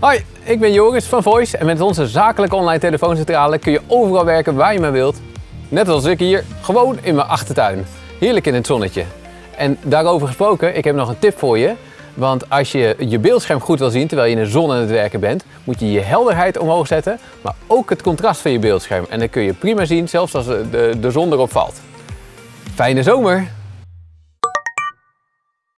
Hoi, ik ben Joris van Voice en met onze zakelijke online telefooncentrale kun je overal werken waar je maar wilt. Net als ik hier, gewoon in mijn achtertuin. Heerlijk in het zonnetje. En daarover gesproken, ik heb nog een tip voor je. Want als je je beeldscherm goed wil zien terwijl je in de zon aan het werken bent, moet je je helderheid omhoog zetten, maar ook het contrast van je beeldscherm. En dan kun je prima zien, zelfs als de, de zon erop valt. Fijne zomer!